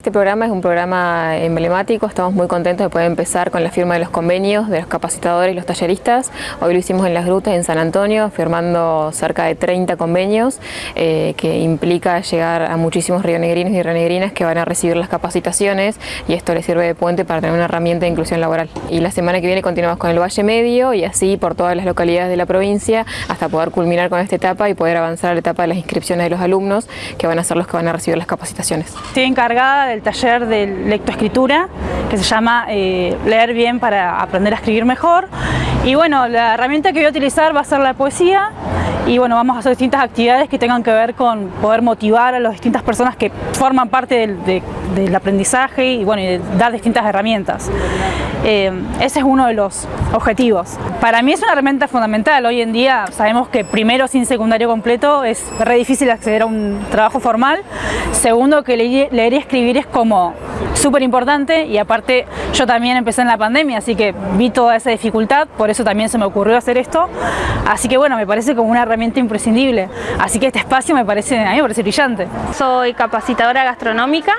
Este programa es un programa emblemático, estamos muy contentos de poder empezar con la firma de los convenios de los capacitadores y los talleristas. Hoy lo hicimos en Las Grutas, en San Antonio, firmando cerca de 30 convenios, eh, que implica llegar a muchísimos rionegrinos y rionegrinas que van a recibir las capacitaciones y esto les sirve de puente para tener una herramienta de inclusión laboral. Y la semana que viene continuamos con el Valle Medio y así por todas las localidades de la provincia hasta poder culminar con esta etapa y poder avanzar a la etapa de las inscripciones de los alumnos que van a ser los que van a recibir las capacitaciones. Estoy encargada del taller de lectoescritura que se llama eh, Leer bien para aprender a escribir mejor. Y bueno, la herramienta que voy a utilizar va a ser la poesía y bueno, vamos a hacer distintas actividades que tengan que ver con poder motivar a las distintas personas que forman parte del, del aprendizaje y bueno, y dar distintas herramientas. Eh, ese es uno de los objetivos. Para mí es una herramienta fundamental. Hoy en día sabemos que primero sin secundario completo es re difícil acceder a un trabajo formal. Segundo, que leer y escribir es como súper importante y aparte yo también empecé en la pandemia, así que vi toda esa dificultad, por eso también se me ocurrió hacer esto. Así que bueno, me parece como una herramienta imprescindible. Así que este espacio me parece, a mí me parece brillante. Soy capacitadora gastronómica.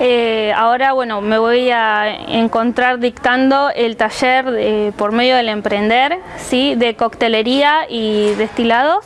Eh, ahora bueno, me voy a encontrar dictando el taller eh, por medio del emprender, ¿sí? de coctelería y destilados.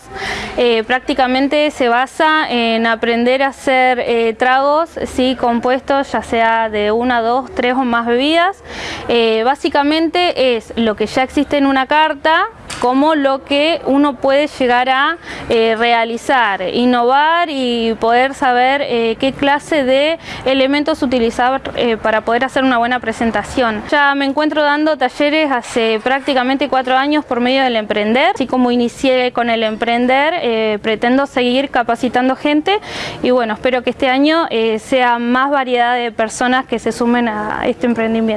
Eh, prácticamente se basa en aprender a hacer eh, tragos ¿sí? compuestos, ya sea de una, dos, tres o más bebidas. Eh, básicamente es lo que ya existe en una carta, como lo que uno puede llegar a eh, realizar, innovar y poder saber eh, qué clase de elementos utilizar eh, para poder hacer una buena presentación. Ya me encuentro dando talleres hace prácticamente cuatro años por medio del emprender, así como inicié con el emprender, pretendo seguir capacitando gente y bueno, espero que este año sea más variedad de personas que se sumen a este emprendimiento.